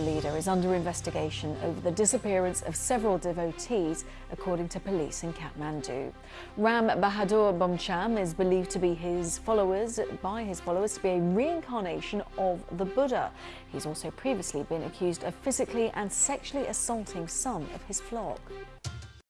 leader is under investigation over the disappearance of several devotees, according to police in Kathmandu. Ram Bahadur Bomjan is believed to be his followers, by his followers, to be a reincarnation of the Buddha. He's also previously been accused of physically and sexually assaulting some of his flock.